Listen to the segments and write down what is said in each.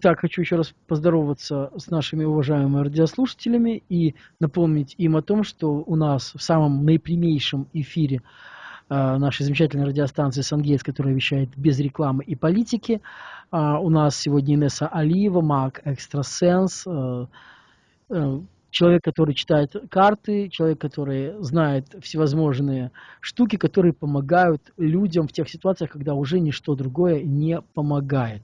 Итак, хочу еще раз поздороваться с нашими уважаемыми радиослушателями и напомнить им о том, что у нас в самом наипрямейшем эфире э, нашей замечательной радиостанции «Сангейтс», которая вещает без рекламы и политики. Э, у нас сегодня Инесса Алиева, маг экстрасенс, э, э, человек, который читает карты, человек, который знает всевозможные штуки, которые помогают людям в тех ситуациях, когда уже ничто другое не помогает.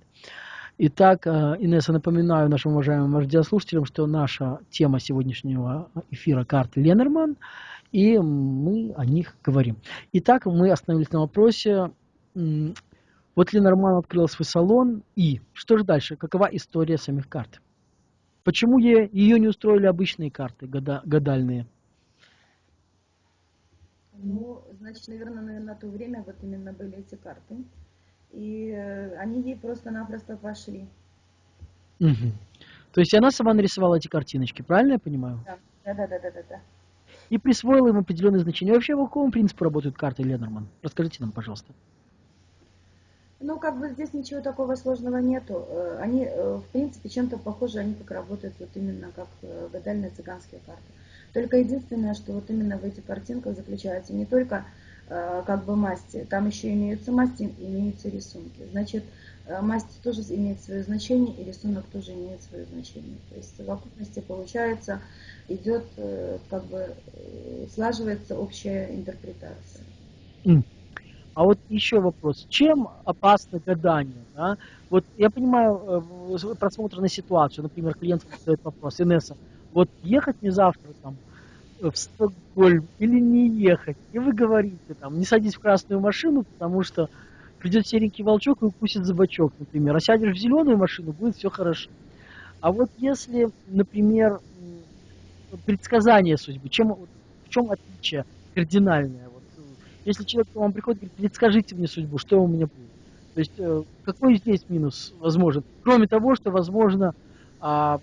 Итак, э, Инесса, напоминаю нашим уважаемым радиослушателям, что наша тема сегодняшнего эфира карты Ленорман, и мы о них говорим. Итак, мы остановились на вопросе, вот Ленорман открыл свой салон, и что же дальше? Какова история самих карт? Почему ее не устроили обычные карты гадальные? Ну, значит, наверное, на то время вот именно были эти карты и э, они ей просто-напросто пошли. Угу. То есть она сама нарисовала эти картиночки, правильно я понимаю? Да, да, да, да, да. да. И присвоила им определенные значения. Вообще, по какому принципу работают карты Ленорман? Расскажите нам, пожалуйста. Ну, как бы здесь ничего такого сложного нету. Э, они, э, в принципе, чем-то похожи, они как работают вот именно как гадальные цыганские карты. Только единственное, что вот именно в этих картинках заключается не только как бы масти. Там еще имеются масти, имеются рисунки. Значит, э, масть тоже имеет свое значение, и рисунок тоже имеет свое значение. То есть в совокупности получается, идет, э, как бы слаживается общая интерпретация. А вот еще вопрос. Чем опасно гадание? Да? Вот я понимаю просмотр на ситуацию. Например, клиент задает вопрос. Инесса, вот ехать мне завтра там, в Стокгольм или не ехать. И вы говорите, там, не садись в красную машину, потому что придет серенький волчок и укусит за например. А сядешь в зеленую машину, будет все хорошо. А вот если, например, предсказание судьбы, чем, в чем отличие кардинальное? Вот, если человек к вам приходит говорит, предскажите мне судьбу, что у меня будет? То есть э, какой здесь минус возможен? Кроме того, что возможно, а,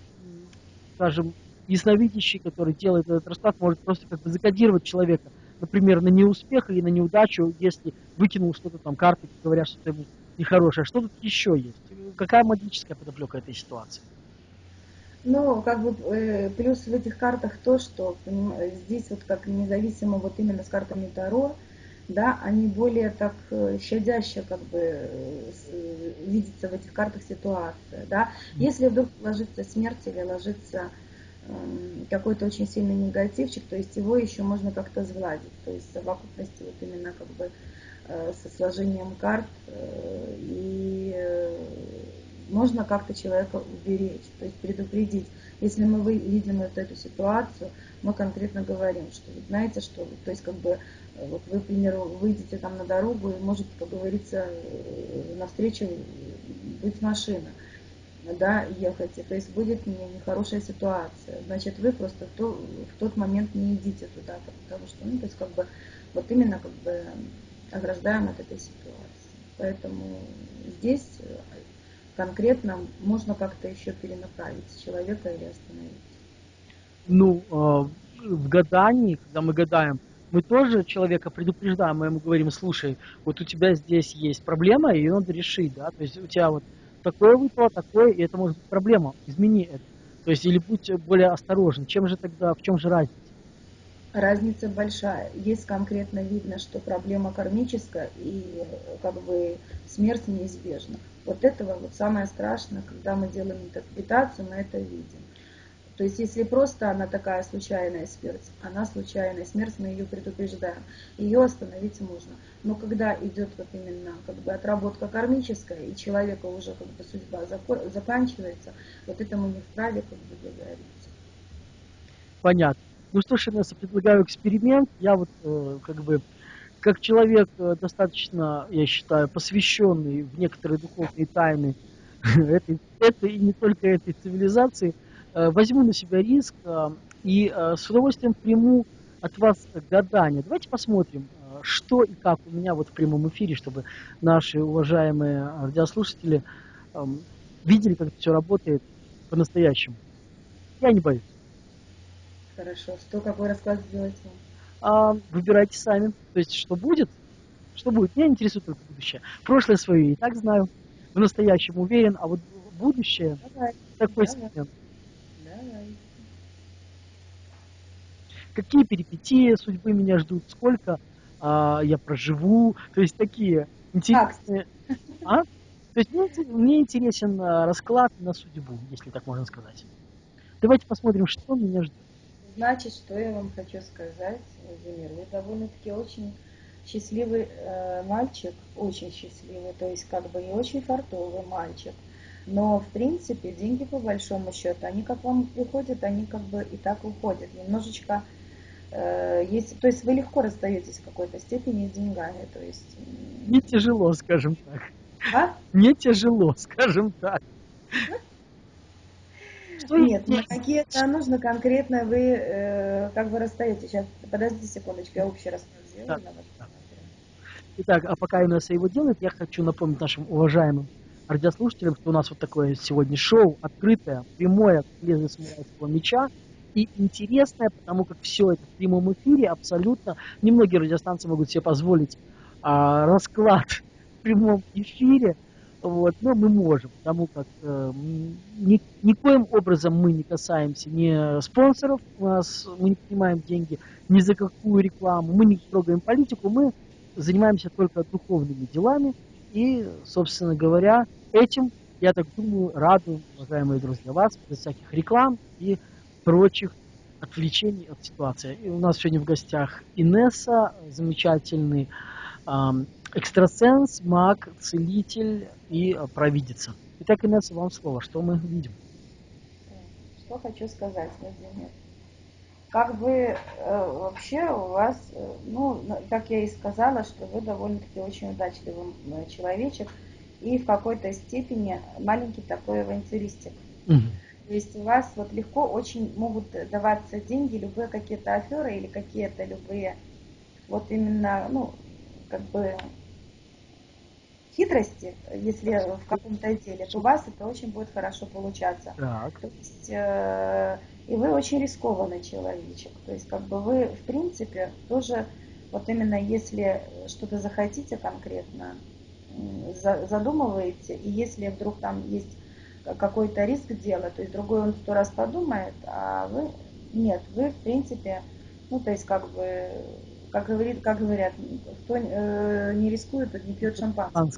скажем, ясновидящий, который делает этот расклад, может просто как бы закодировать человека, например, на неуспех или на неудачу, если выкинул что-то там, карты, говорят, что это нехорошее. Что тут еще есть? Какая магическая подоплека этой ситуации? Ну, как бы э, плюс в этих картах то, что здесь вот как независимо вот именно с картами Таро, да, они более так э, щадяще как бы э, видится в этих картах ситуация, да. Если вдруг ложится смерть или ложится какой-то очень сильный негативчик, то есть его еще можно как-то сгладить. То есть совокупности вот именно как бы э, со сложением карт э, и э, можно как-то человека уберечь, то есть предупредить. Если мы видим вот эту ситуацию, мы конкретно говорим, что знаете, что, то есть как бы вот вы, к примеру, выйдете там на дорогу и может, как говорится, навстречу быть машина да, ехать, то есть будет не, нехорошая ситуация. Значит, вы просто в, то, в тот момент не идите туда, потому что, ну, то есть как бы вот именно как бы ограждаем от этой ситуации. Поэтому здесь конкретно можно как-то еще перенаправить человека или остановить. Ну, а, в гадании, когда мы гадаем, мы тоже человека предупреждаем, мы ему говорим, слушай, вот у тебя здесь есть проблема, и надо решить, да, то есть у тебя вот такое выпало, такое, и это может быть проблема. Измени это. То есть, или будь более осторожен. Чем же тогда, в чем же разница? Разница большая. Есть конкретно видно, что проблема кармическая и как бы смерть неизбежна. Вот этого вот самое страшное, когда мы делаем интерпретацию, мы это видим. То есть, если просто она такая случайная смерть, она случайная смерть, мы ее предупреждаем, ее остановить можно. Но когда идет вот именно как бы отработка кармическая, и человека уже как бы судьба заканчивается, вот это мы не вправе как бы договориться. Понятно. Ну что ж, Инесса, предлагаю эксперимент. Я вот э, как бы как человек э, достаточно, я считаю, посвященный в некоторые духовные тайны этой, этой и не только этой цивилизации, возьму на себя риск э, и э, с удовольствием приму от вас гадание. Давайте посмотрим, что и как у меня вот в прямом эфире, чтобы наши уважаемые радиослушатели эм, видели, как это все работает по-настоящему. Я не боюсь. Хорошо. Что, какой расклад сделать вам? А, выбирайте сами. То есть, что будет, что будет. Меня интересует только будущее. Прошлое свое и так знаю. В настоящем уверен, а вот будущее. Давай. Такой Давай. сегмент. Давай. Какие перипетии судьбы меня ждут, сколько а, я проживу, то есть такие интересные... А? То есть мне, мне интересен а, расклад на судьбу, если так можно сказать. Давайте посмотрим, что меня ждет. Значит, что я вам хочу сказать, Владимир, вы довольно-таки очень счастливый э, мальчик, очень счастливый, то есть как бы не очень фартовый мальчик. Но, в принципе, деньги по большому счету, они как вам приходят, они как бы и так уходят. Немножечко, э, есть, то есть вы легко расстаетесь в какой-то степени с деньгами, то есть... м, Мне тяжело, скажем так. А? Мне тяжело, скажем так. Что Нет, на какие-то нужно конкретно вы э, как бы расстаетесь. Сейчас, подождите секундочку, я общий расклад сделаю. Да, да. Итак, а пока Инесса его делает, я хочу напомнить нашим уважаемым радиослушателям, что у нас вот такое сегодня шоу, открытое, прямое, самурайского меча, и интересное, потому как все это в прямом эфире абсолютно. Немногие радиостанции могут себе позволить а, расклад в прямом эфире, вот, но мы можем, потому как э, ни- никоим образом мы не касаемся ни спонсоров, у нас мы не принимаем деньги ни за какую рекламу, мы не трогаем политику, мы занимаемся только духовными делами и, собственно говоря, этим, я так думаю, радуем, уважаемые друзья, вас без всяких реклам и прочих отвлечений от ситуации. И у нас сегодня в гостях Инесса, замечательный ам, экстрасенс, маг, целитель и а, провидица. Итак, Инесса, вам слово. Что мы видим? Что хочу сказать, Владимир. Как бы э, вообще у вас, э, ну, как я и сказала, что вы довольно-таки очень удачливый человечек и в какой-то степени маленький такой авантюристик. То есть у вас вот легко очень могут даваться деньги, любые какие-то аферы или какие-то любые вот именно, ну, как бы хитрости, если в каком-то деле, то у вас это очень будет хорошо получаться. Так. То есть, э, и вы очень рискованный человечек. То есть, как бы вы, в принципе, тоже, вот именно если что-то захотите конкретно, задумываете, и если вдруг там есть какой-то риск дела, то есть другой он сто раз подумает, а вы нет, вы, в принципе, ну, то есть, как бы, как, говорит, как говорят, кто э, не рискует, тот не пьет шампанское. Анс-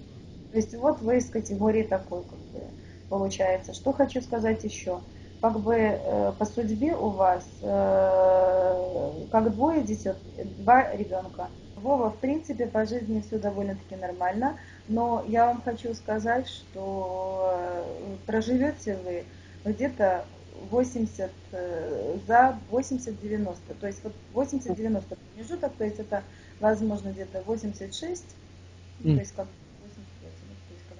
То есть вот вы из категории такой, как бы, получается. Что хочу сказать еще? Как бы э, по судьбе у вас э, как двое детей, два ребенка. Вова, в принципе, по жизни все довольно-таки нормально, но я вам хочу сказать, что э, проживете вы где-то 80 э, за 80-90. То есть вот 80-90 промежуток, то есть это возможно где-то 86, ну, Мгм. то есть как 85, ну, то есть как.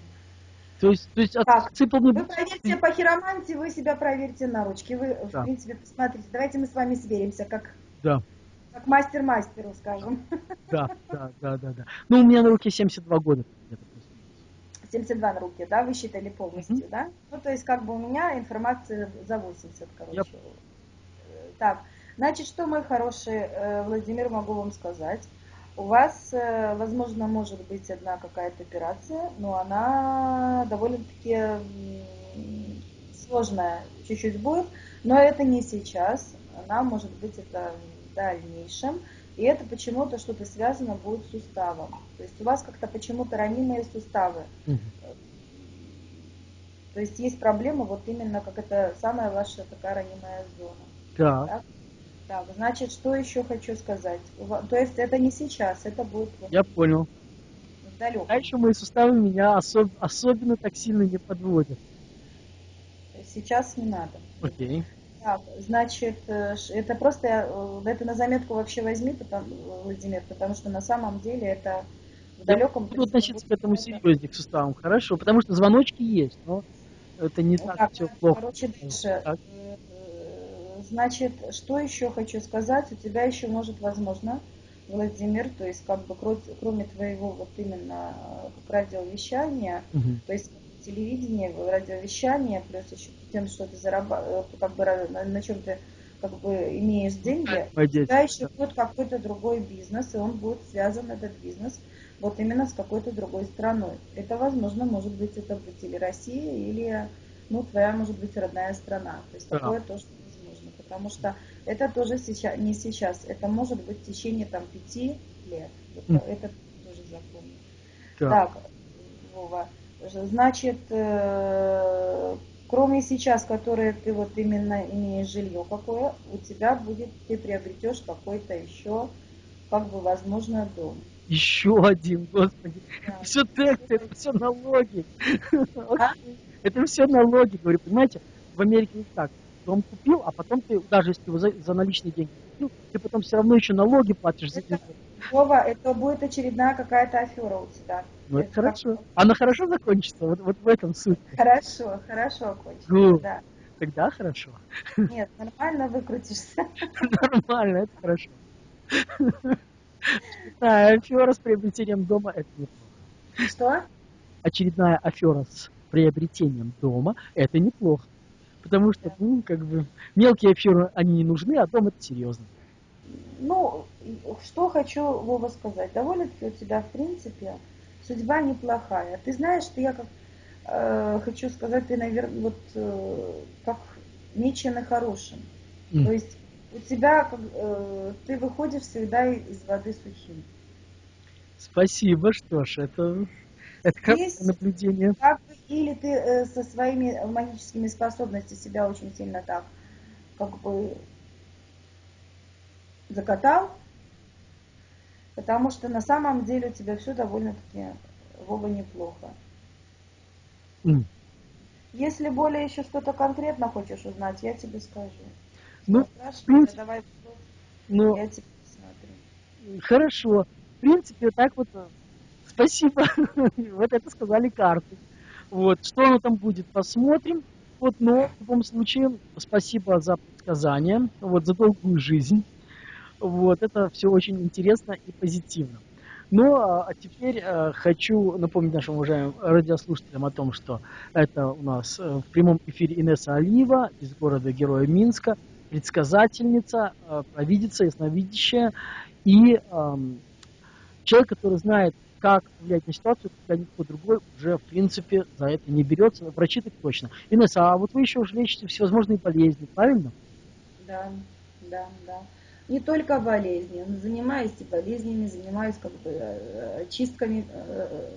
То есть, то есть Так, отсыпал мне... Вы проверьте по хиромантии, вы себя проверьте на ручки. Вы, Да. в принципе, посмотрите. Давайте мы с вами сверимся, как, Да, как мастер мастеру, скажем. да, да, да, да, да. Ну, у меня на руке 72 года. где-то плюс-минус. 72 на руке, да, вы считали полностью, Мгм. да? Ну, то есть, как бы у меня информация за 80, короче. Я- Э, Так, значит, что, мой хороший э, Владимир, могу вам сказать? У вас, э, возможно, может быть одна какая-то операция, но она довольно-таки сложная чуть-чуть будет, но это не сейчас, она может быть это в дальнейшем, и это почему-то что-то связано будет с суставом. То есть у вас как-то почему-то ранимые суставы. То есть есть проблема вот именно как это самая ваша такая ранимая зона. Так, Так, значит, что еще хочу сказать? То есть это не сейчас, это будет я понял. в далеком. А еще мои суставы меня особ- особенно так сильно не подводят. Сейчас не надо. Окей. Так, значит, э, это просто, э, это на заметку вообще возьми, потому, Владимир, потому что на самом деле это в далеком... Буду относиться к этому серьезнее, к суставам. Хорошо, потому что звоночки есть, но это не так Так, все плохо. короче, дальше. Так. Э, Значит, что еще хочу сказать? У тебя еще может, возможно, Владимир, то есть как бы кро- кроме твоего вот именно э, как радиовещания, Мгм. то есть телевидение, радиовещание, плюс еще тем, что ты зарабатываешь, как бы на, на чем ты как бы имеешь деньги, у тебя еще будет какой-то другой бизнес, и он будет связан, этот бизнес, вот именно с какой-то другой страной. Это, возможно, может быть, это будет или Россия, или ну, твоя, может быть, родная страна. То есть такое тоже возможно, потому что это тоже сейчас, не сейчас, это может быть в течение там пяти лет. Это, mm. это тоже запомни. Да. Так, Вова, значит, э, кроме сейчас, которые ты вот именно имеешь жилье какое, у тебя будет, ты приобретешь какой-то еще, как бы, возможно, дом. Еще один, господи. Да. Все тексты, это все налоги. А? Это все налоги, говорю, понимаете? В Америке не так. Дом купил, а потом ты, даже если его за, за наличные деньги купил, ты потом все равно еще налоги платишь за это, Вова, это будет очередная какая-то афера у тебя. Ну, это, это хорошо. Как... Она хорошо закончится, вот, вот в этом суть. Хорошо, хорошо окончится, ну, да. Тогда хорошо. Нет, нормально выкрутишься. Нормально, это хорошо. Да, афера с приобретением дома – это неплохо. Что? Очередная афера с приобретением дома – это неплохо. Потому что, ну, как бы, мелкие аферы, они не нужны, а дом – это серьезно. Ну, что хочу, Вова, сказать. Довольно-таки у тебя, в принципе, судьба неплохая. Ты знаешь, что я как э, хочу сказать, ты, наверное, вот э, как меченый хорошим. Mm. То есть у тебя, э, ты выходишь всегда из воды сухим. Спасибо, что ж, это, это как наблюдение. Как, или ты э, со своими магическими способностями себя очень сильно так, как бы, закатал, потому что на самом деле у тебя все довольно-таки, Вова, неплохо. Mm. Если более еще что-то конкретно хочешь узнать, я тебе скажу. Ну, в принципе, давай ну, я тебе посмотрю. Хорошо. В принципе, так вот, э, спасибо. вот это сказали карты. Вот, что оно там будет, посмотрим. Вот, но в любом случае, спасибо за предсказание, вот, за долгую жизнь. Вот, это все очень интересно и позитивно. Ну, а, а теперь э, хочу напомнить нашим уважаемым радиослушателям о том, что это у нас э, в прямом эфире Инесса Алиева из города Героя Минска – предсказательница, э, провидица, ясновидящая и эм, человек, который знает, как влиять на ситуацию, когда никто другой уже, в принципе, за это не берется. Врачи так точно. Инесса, а вот вы еще уже лечите всевозможные болезни, правильно? Да, да, да. Не только болезни, занимаюсь и болезнями, занимаюсь как бы э, чистками э,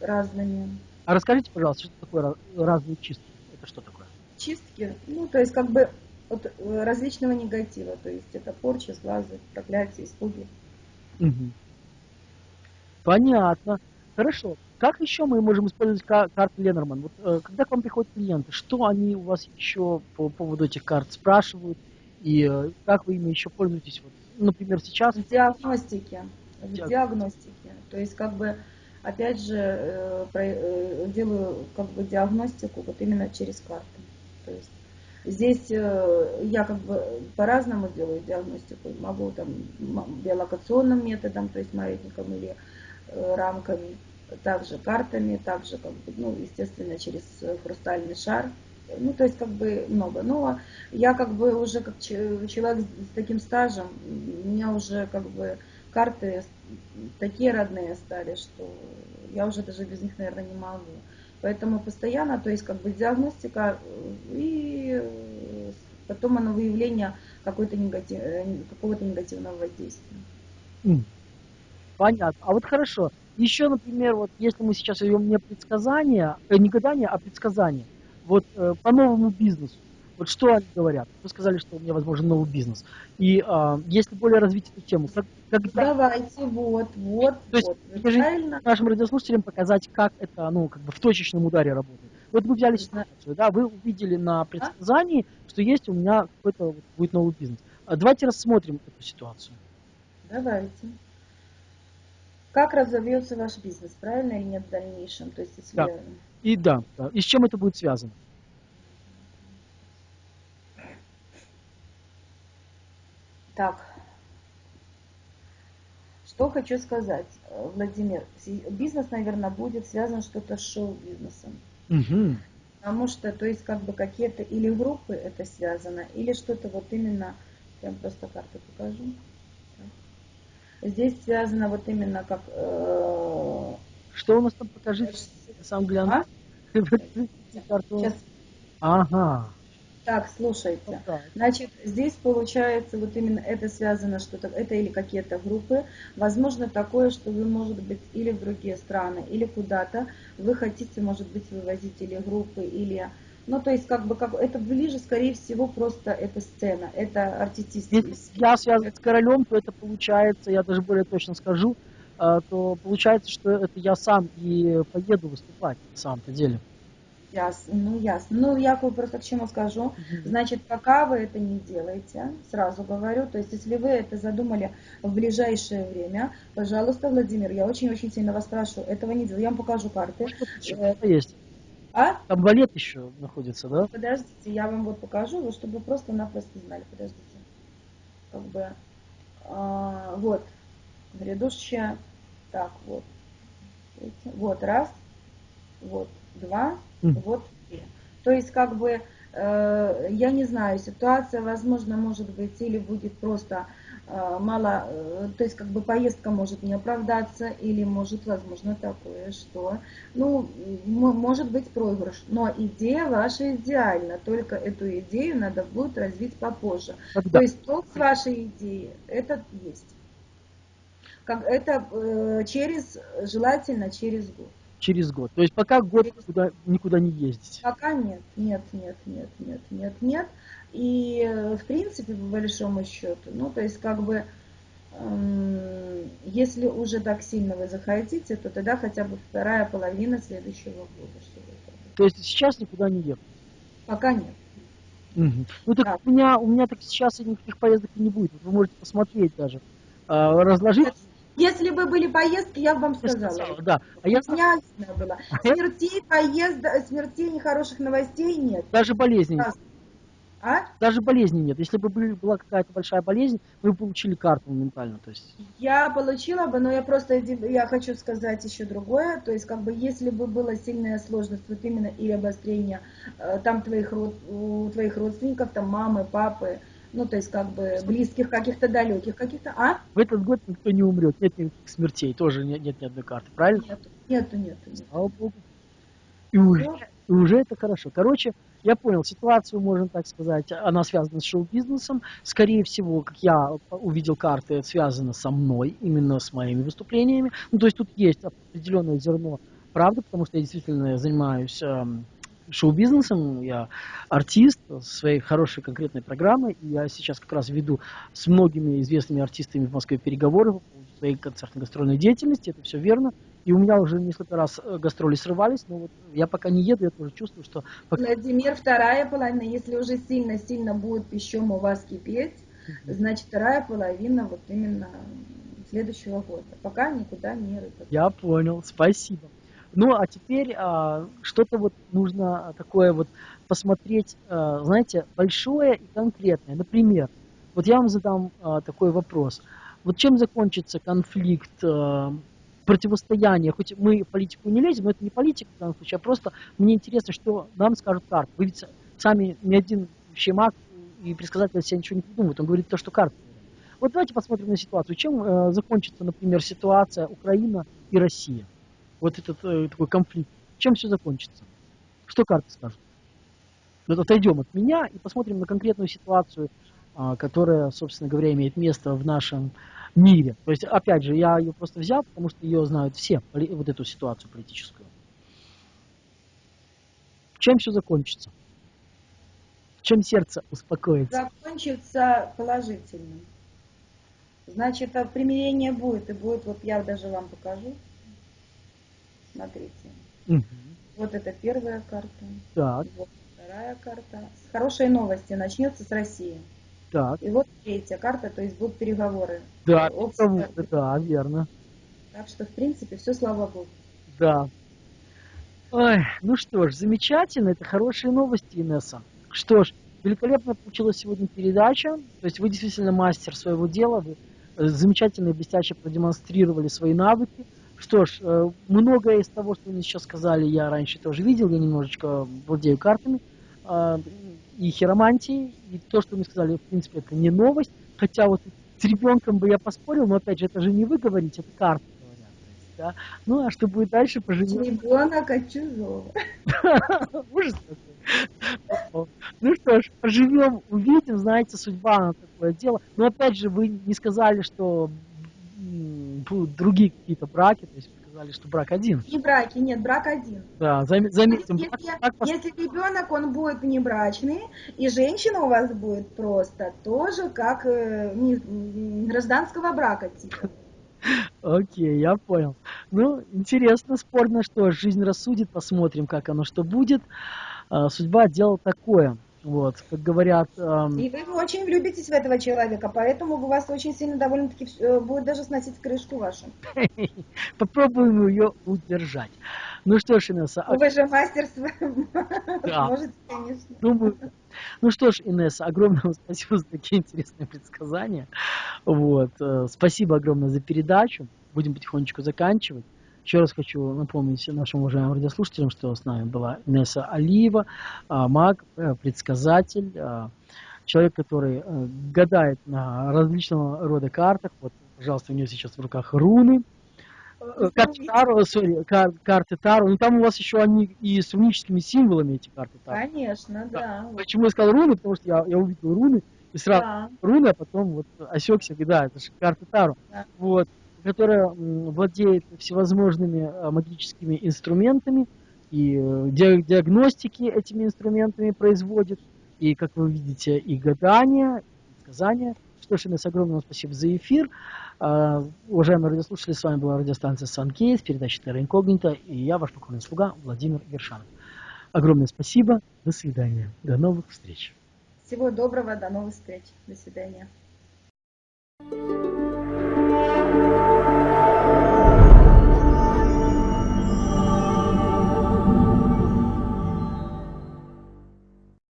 разными. А расскажите, пожалуйста, что такое разные чистки? Это что такое? Чистки, ну, то есть как бы от э, различного негатива, то есть это порча, сглазы, проклятия, испуги. Угу. Понятно. Хорошо. Как еще мы можем использовать карты Ленорман? Вот, э, когда к вам приходят клиенты, что они у вас еще по поводу этих карт спрашивают? И э, как вы ими еще пользуетесь? Вот, например, сейчас? В диагностике. В Диаг... диагностике. То есть, как бы, опять же, э, про, э, делаю как бы диагностику вот именно через карты. То есть Здесь я как бы по-разному делаю диагностику. Могу там биолокационным методом, то есть маятником или рамками, также картами, также, как бы, ну, естественно, через хрустальный шар. Ну, то есть, как бы много. Но я как бы уже как человек с таким стажем, у меня уже как бы карты такие родные стали, что я уже даже без них, наверное, не могу. Поэтому постоянно, то есть как бы диагностика э, и потом оно выявление какой-то негатив, какого-то негативного воздействия. Понятно. А вот хорошо. Еще, например, вот если мы сейчас ведем не предсказания, э, не гадания, а предсказания, вот э, по новому бизнесу, вот что они говорят? Вы сказали, что у меня возможен новый бизнес. И э, если более развить эту тему, как, когда... Давайте, вот, вот, То есть, вот. Правильно? нашим радиослушателям показать, как это, ну, как бы в точечном ударе работает. Вот вы взяли ситуацию, да, вы увидели на предсказании, а? что есть у меня какой-то вот, будет новый бизнес. А давайте рассмотрим эту ситуацию. Давайте. Как разовьется ваш бизнес, правильно или нет в дальнейшем? То есть, если... Да. И да, да. И с чем это будет связано? Так, что хочу сказать, Владимир. Бизнес, наверное, будет связан что-то с шоу-бизнесом. Угу. Потому что, то есть, как бы какие-то или группы это связано, или что-то вот именно, вам просто карту покажу. Здесь связано вот именно как... Э... Что у нас там покажите? Сам гляну. А? Сейчас, Ага. Так, слушайте. Ну так. Значит, здесь получается вот именно это связано что-то, это или какие-то группы. Возможно такое, что вы, может быть, или в другие страны, или куда-то вы хотите, может быть, вывозить или группы, или... Ну, то есть, как бы, как, это ближе, скорее всего, просто эта сцена, это артистический. Если я связан с королем, то это получается, я даже более точно скажу, э, то получается, что это я сам и поеду выступать на самом-то деле. Ясно, ну ясно. Ну, я просто к чему скажу. Значит, пока вы это не делаете, сразу говорю, то есть если вы это задумали в ближайшее время, пожалуйста, Владимир, я очень-очень сильно вас прошу, этого не делать. Я вам покажу карты. Это есть. А? Там валет еще находится, да? Подождите, я вам вот покажу, вот, чтобы вы просто-напросто знали. Подождите. Как бы, а, вот, грядущее, так, вот, вот, раз, вот, два, Мгм. вот три. То есть, как бы, э, я не знаю, ситуация, возможно, может быть, или будет просто мало, э, то есть, как бы, поездка может не оправдаться, или может, возможно, такое, что, ну, может быть проигрыш, но идея ваша идеальна, только эту идею надо будет развить попозже. Когда? То есть, толк с вашей идеей, это есть. Как это э, через, желательно через год. Через год. То есть пока год никуда, никуда не ездить. Пока нет, нет, нет, нет, нет, нет, нет. И в принципе, по большому счету, ну, то есть как бы, эм, если уже так сильно вы захотите, то тогда хотя бы вторая половина следующего года. Чтобы. То есть сейчас никуда не ехать. Пока нет. Мгм. Ну так Да. у меня, у меня так сейчас никаких поездок и не будет. Вы можете посмотреть даже. А, разложить. Если бы были поездки, я бы вам сказала. сказала, Да. А я лично было. Смертей, поезда, смертей, нехороших новостей нет. даже болезни. Раз. А? Даже болезни нет. Если бы была какая-то большая болезнь, вы бы получили карту моментально. То есть. Я получила бы, но я просто я хочу сказать еще другое. То есть, как бы, если бы была сильная сложность, вот именно или обострение э, там твоих, род- у твоих родственников, там мамы, папы, ну, то есть, как бы, близких каких-то, далеких каких-то, а? В этот год никто не умрет, нет никаких смертей, тоже нет, нет ни одной карты, правильно? Нету, нету, нету. нету. Слава богу. И уже, и уже это хорошо. Короче, я понял, ситуацию, можно так сказать, она связана с шоу-бизнесом. Скорее всего, как я увидел карты, это связано со мной, именно с моими выступлениями. Ну, то есть тут есть определенное зерно правды, потому что я действительно занимаюсь эм, шоу-бизнесом, я артист своей хорошей конкретной программой, и я сейчас как раз веду с многими известными артистами в Москве переговоры по своей концертно-гастрольной деятельности, это все верно, и у меня уже несколько раз э, гастроли срывались, но вот я пока не еду, я тоже чувствую, что пока- Владимир, вторая половина, если уже сильно-сильно будет пищом у вас кипеть, значит, вторая половина вот именно следующего года. Пока никуда не рыпать. Я понял, спасибо. Ну, а теперь а, что-то вот нужно такое вот посмотреть, а, знаете, большое и конкретное. Например, вот я вам задам а, такой вопрос. Вот чем закончится конфликт, а, противостояние, хоть мы в политику не лезем, но это не политика в данном случае, а просто мне интересно, что нам скажут карты. Вы ведь сами ни один щемак и предсказатель себе ничего не придумывает, он говорит то, что карты. Вот давайте посмотрим на ситуацию. Чем э, закончится, например, ситуация Украина и Россия? Вот этот э, такой конфликт. Чем все закончится? Что карты скажут? Вот отойдем от меня и посмотрим на конкретную ситуацию, а, которая, собственно говоря, имеет место в нашем мире. То есть, опять же, я ее просто взял, потому что ее знают все, вот эту ситуацию политическую. Чем все закончится? Чем сердце успокоится? Закончится положительным. Значит, а примирение будет, и будет, вот я даже вам покажу. Смотрите. Мгм. Вот это первая карта, Так, вот вторая карта. С хорошей новости начнется с России. так. И вот третья карта, то есть будут переговоры. Да, Общество. да, верно. Так что, в принципе, все слава богу. Да. Ой, ну что ж, замечательно, это хорошие новости, Инесса. Что ж, великолепно получилась сегодня передача. То есть вы действительно мастер своего дела, вы э, замечательно и блестяще продемонстрировали свои навыки. Что ж, э, многое из того, что мне сейчас сказали, я раньше тоже видел, я немножечко владею картами э, и хиромантией, и то, что мне сказали, в принципе, это не новость, хотя вот с ребенком бы я поспорил, но опять же, это же не вы говорите, это карты говорят. да. Ну, а что будет дальше, поживем. Ребенок от чужого. Ужас Ну что ж, поживем, увидим, знаете, судьба на такое дело. Но опять же, вы не сказали, что будут другие какие-то браки, то есть сказали, что брак один. Не браки, нет, брак один. Да, зам, заметим. Если, брак, если ребенок, он будет внебрачный, и женщина у вас будет просто тоже как э, не, гражданского брака типа. Окей, я понял. Ну, интересно, спорно, что жизнь рассудит, посмотрим, как оно что будет. А, судьба дело такое. Вот, как говорят... Эм... И вы очень влюбитесь в этого человека, поэтому у вас очень сильно довольно-таки э, будет даже сносить крышку вашу. Попробуем ее удержать. Ну что ж, Инесса... А вы же мастер да. Можете, конечно. Думаю. Ну что ж, Инесса, огромное спасибо за такие интересные предсказания. Вот. Э, спасибо огромное за передачу. Будем потихонечку заканчивать. Еще раз хочу напомнить нашим уважаемым радиослушателям, что с нами была Инесса Алиева, а, маг, э, предсказатель, а, человек, который э, гадает на различного рода картах. Вот, пожалуйста, у нее сейчас в руках руны. Э, карты Таро, sorry, кар, карты Таро. Ну там у вас еще они и с руническими символами эти карты Таро. Конечно, да. да. Почему я сказал руны? Потому что я, я увидел руны, и сразу да. руны, а потом вот осекся, да, это же карты Таро. Да. Вот которая владеет всевозможными а, магическими инструментами и э, диагностики этими инструментами производит, и, как вы видите, и гадания, и сказания. Что ж, Инесс, огромное спасибо за эфир. А, уважаемые радиослушатели, с вами была радиостанция Санкейс, передача Терра Инкогнита, и я, ваш покорный слуга Владимир Вершанов. Огромное спасибо, до свидания, до новых встреч. Всего доброго, до новых встреч, до свидания.